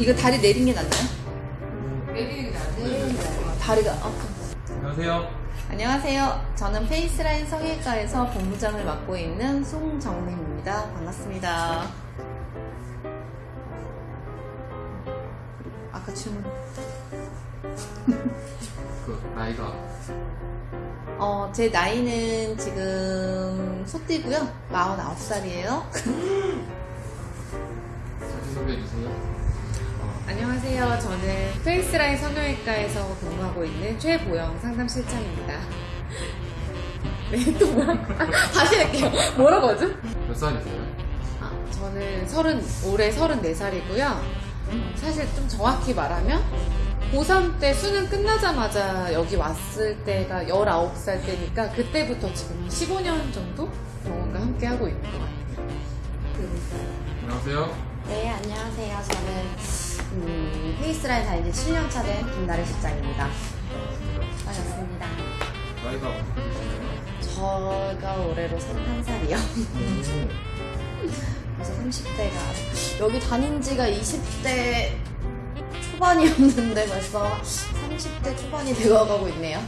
이거 다리 내린 게 낫나요? 내리는 게 나아요. 다리가 아파. 안녕하세요. 안녕하세요. 저는 페이스라인 성형외과에서 본부장을 맡고 있는 송정림입니다. 반갑습니다. 아까 질문. 그 나이가 어, 제 나이는 지금 소띠고요. 49살이에요. 안녕하세요. 저는 페이스라인 성형외과에서 근무하고 있는 최보영 상담실장입니다. 네, 또 뭐라고? 다시 할게요. 뭐라고 하죠? 몇 살이세요? 아, 저는 서른, 올해 34살이고요. 사실 좀 정확히 말하면 고3 때 수능 끝나자마자 여기 왔을 때가 19살 때니까 그때부터 지금 15년 정도 병원과 함께 하고 있는 것 같아요. 안녕하세요. 네, 음, 페이스라인 지 7년차 된 김나래 실장입니다. 반갑습니다. 나이가 어떻게 되시나요? 저가 올해로 31살이요. 그래서 30대가 여기 다닌 지가 20대 초반이었는데 벌써 30대 초반이 되어가고 있네요.